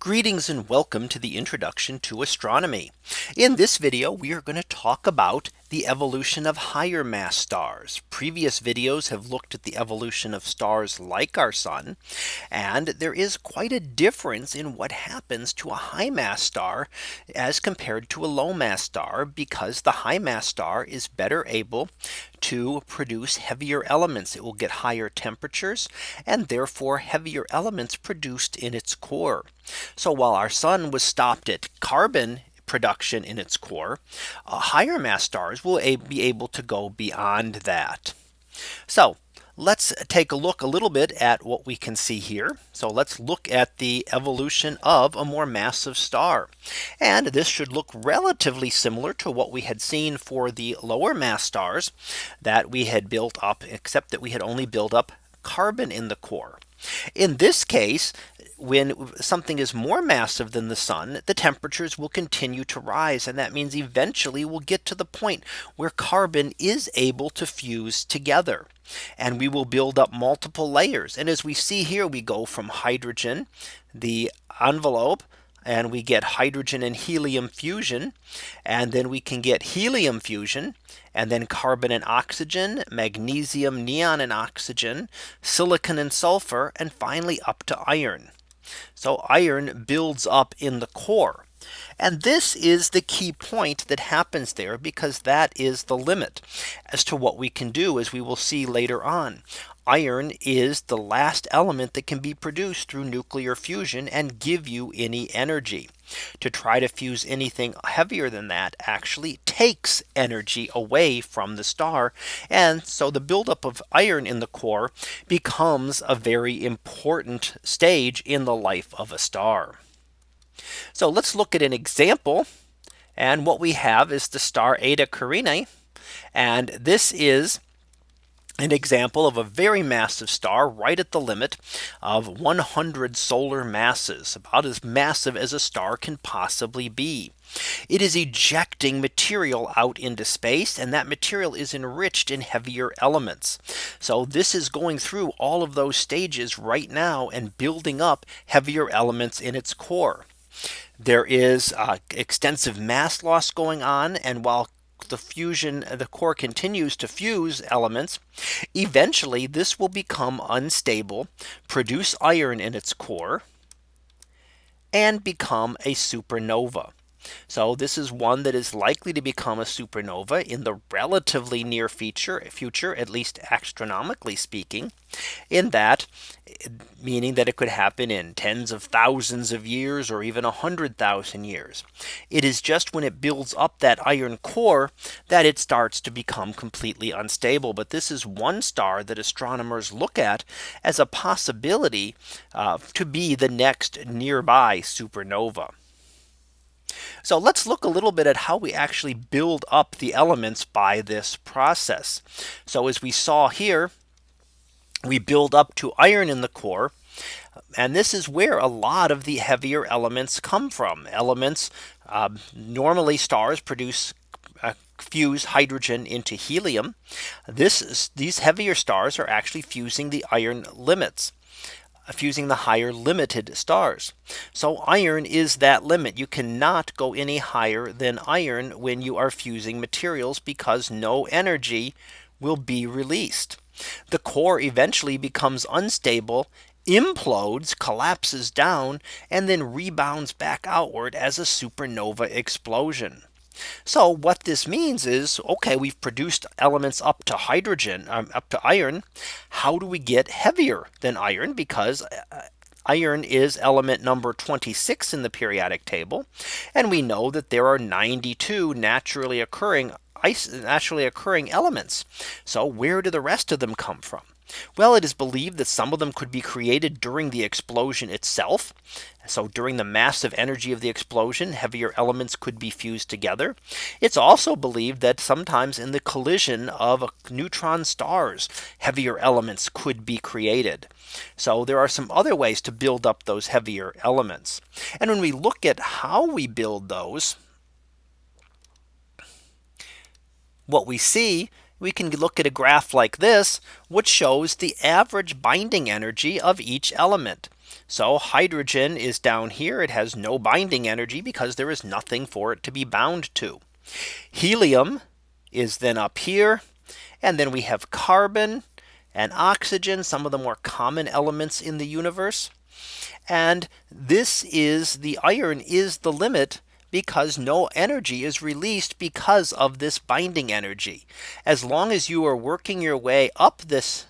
Greetings and welcome to the introduction to astronomy. In this video, we are going to talk about the evolution of higher mass stars. Previous videos have looked at the evolution of stars like our sun. And there is quite a difference in what happens to a high mass star as compared to a low mass star because the high mass star is better able to produce heavier elements. It will get higher temperatures and therefore heavier elements produced in its core. So while our sun was stopped at carbon production in its core, uh, higher mass stars will be able to go beyond that. So let's take a look a little bit at what we can see here. So let's look at the evolution of a more massive star. And this should look relatively similar to what we had seen for the lower mass stars that we had built up, except that we had only built up carbon in the core. In this case, when something is more massive than the sun, the temperatures will continue to rise. And that means eventually we'll get to the point where carbon is able to fuse together. And we will build up multiple layers. And as we see here, we go from hydrogen, the envelope, and we get hydrogen and helium fusion. And then we can get helium fusion and then carbon and oxygen, magnesium, neon and oxygen, silicon and sulfur, and finally up to iron. So iron builds up in the core. And this is the key point that happens there because that is the limit as to what we can do as we will see later on. Iron is the last element that can be produced through nuclear fusion and give you any energy. To try to fuse anything heavier than that actually takes energy away from the star. And so the buildup of iron in the core becomes a very important stage in the life of a star. So let's look at an example. And what we have is the star Eta Carinae. And this is an example of a very massive star right at the limit of 100 solar masses about as massive as a star can possibly be. It is ejecting material out into space and that material is enriched in heavier elements. So this is going through all of those stages right now and building up heavier elements in its core. There is uh, extensive mass loss going on and while the fusion the core continues to fuse elements. Eventually this will become unstable produce iron in its core and become a supernova so this is one that is likely to become a supernova in the relatively near future future, at least astronomically speaking, in that meaning that it could happen in tens of thousands of years or even a hundred thousand years. It is just when it builds up that iron core that it starts to become completely unstable. But this is one star that astronomers look at as a possibility uh, to be the next nearby supernova. So let's look a little bit at how we actually build up the elements by this process. So as we saw here, we build up to iron in the core. And this is where a lot of the heavier elements come from elements. Uh, normally stars produce uh, fuse hydrogen into helium. This is, these heavier stars are actually fusing the iron limits fusing the higher limited stars. So iron is that limit. You cannot go any higher than iron when you are fusing materials because no energy will be released. The core eventually becomes unstable implodes collapses down and then rebounds back outward as a supernova explosion. So what this means is, OK, we've produced elements up to hydrogen um, up to iron. How do we get heavier than iron? Because uh, iron is element number 26 in the periodic table. And we know that there are 92 naturally occurring naturally occurring elements. So where do the rest of them come from? Well, it is believed that some of them could be created during the explosion itself. So during the massive energy of the explosion, heavier elements could be fused together. It's also believed that sometimes in the collision of neutron stars, heavier elements could be created. So there are some other ways to build up those heavier elements. And when we look at how we build those, what we see we can look at a graph like this, which shows the average binding energy of each element. So hydrogen is down here. It has no binding energy because there is nothing for it to be bound to. Helium is then up here. And then we have carbon and oxygen, some of the more common elements in the universe. And this is the iron is the limit because no energy is released because of this binding energy. As long as you are working your way up this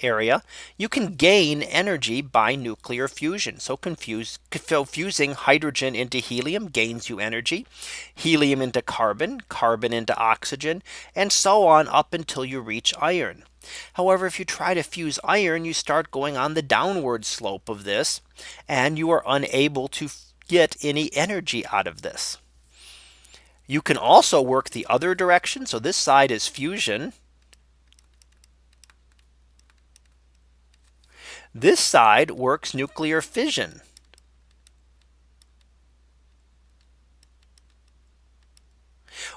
area, you can gain energy by nuclear fusion. So confuse fusing hydrogen into helium gains you energy, helium into carbon, carbon into oxygen, and so on up until you reach iron. However, if you try to fuse iron, you start going on the downward slope of this, and you are unable to get any energy out of this. You can also work the other direction. So this side is fusion. This side works nuclear fission.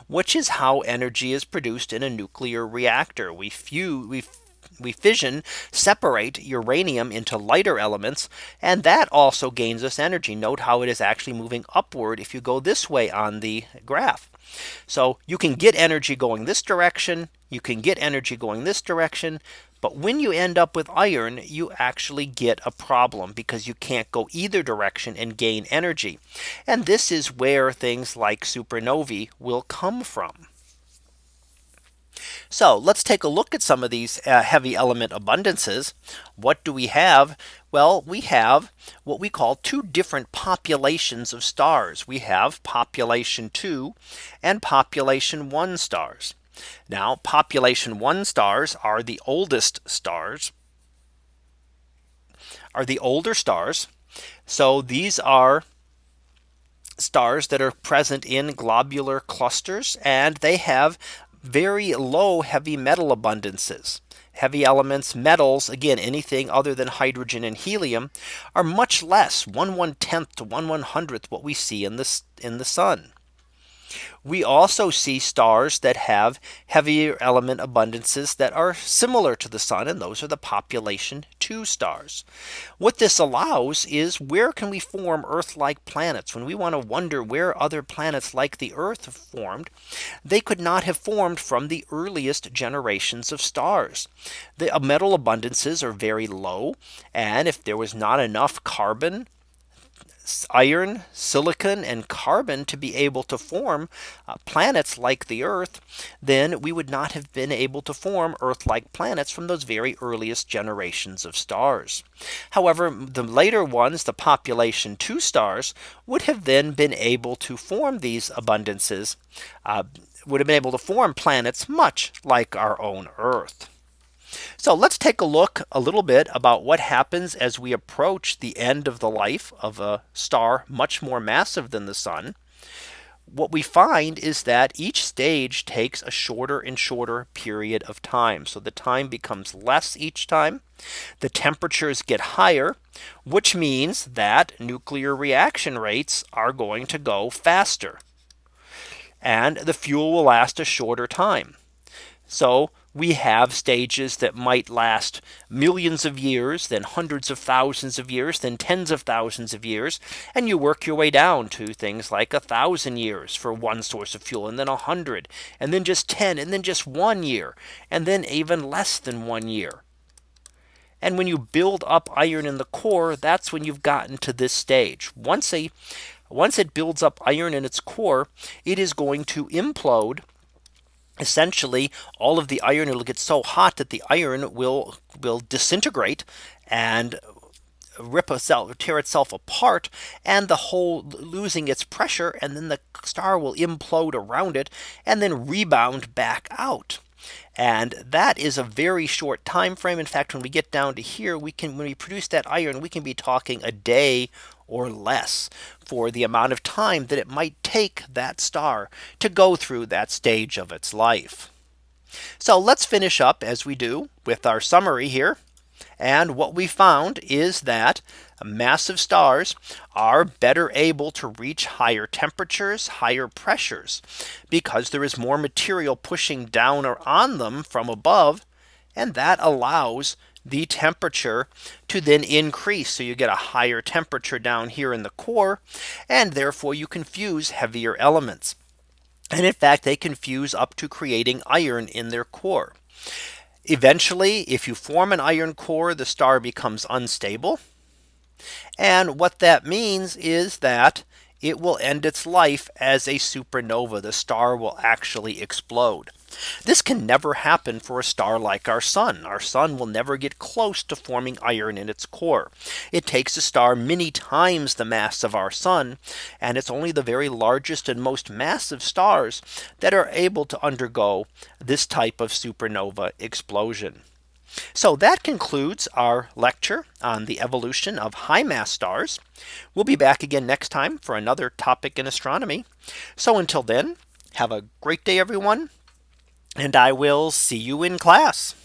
which is how energy is produced in a nuclear reactor. We, fuse, we, we fission, separate uranium into lighter elements, and that also gains us energy. Note how it is actually moving upward if you go this way on the graph. So you can get energy going this direction. You can get energy going this direction. But when you end up with iron, you actually get a problem because you can't go either direction and gain energy. And this is where things like supernovae will come from. So let's take a look at some of these uh, heavy element abundances. What do we have? Well, we have what we call two different populations of stars. We have population two and population one stars. Now population one stars are the oldest stars are the older stars. So these are stars that are present in globular clusters and they have very low heavy metal abundances. Heavy elements metals again anything other than hydrogen and helium are much less 1 1 tenth to 1 1 hundredth what we see in this in the sun. We also see stars that have heavier element abundances that are similar to the sun. And those are the population two stars. What this allows is where can we form Earth like planets when we want to wonder where other planets like the Earth formed, they could not have formed from the earliest generations of stars. The uh, metal abundances are very low. And if there was not enough carbon iron, silicon, and carbon to be able to form uh, planets like the Earth, then we would not have been able to form Earth like planets from those very earliest generations of stars. However, the later ones, the population two stars, would have then been able to form these abundances, uh, would have been able to form planets much like our own Earth. So let's take a look a little bit about what happens as we approach the end of the life of a star much more massive than the sun. What we find is that each stage takes a shorter and shorter period of time. So the time becomes less each time. The temperatures get higher, which means that nuclear reaction rates are going to go faster. And the fuel will last a shorter time. So we have stages that might last millions of years, then hundreds of thousands of years, then tens of thousands of years. And you work your way down to things like a thousand years for one source of fuel, and then a hundred, and then just 10, and then just one year, and then even less than one year. And when you build up iron in the core, that's when you've gotten to this stage. Once a once it builds up iron in its core, it is going to implode essentially all of the iron will get so hot that the iron will will disintegrate and rip itself tear itself apart and the whole losing its pressure and then the star will implode around it and then rebound back out. And that is a very short time frame in fact when we get down to here we can when we produce that iron we can be talking a day or less for the amount of time that it might take that star to go through that stage of its life. So let's finish up as we do with our summary here. And what we found is that massive stars are better able to reach higher temperatures, higher pressures, because there is more material pushing down or on them from above. And that allows the temperature to then increase. So you get a higher temperature down here in the core. And therefore you can fuse heavier elements. And in fact, they can fuse up to creating iron in their core. Eventually, if you form an iron core, the star becomes unstable. And what that means is that it will end its life as a supernova. The star will actually explode. This can never happen for a star like our sun. Our sun will never get close to forming iron in its core. It takes a star many times the mass of our sun. And it's only the very largest and most massive stars that are able to undergo this type of supernova explosion. So that concludes our lecture on the evolution of high mass stars. We'll be back again next time for another topic in astronomy. So until then, have a great day, everyone. And I will see you in class.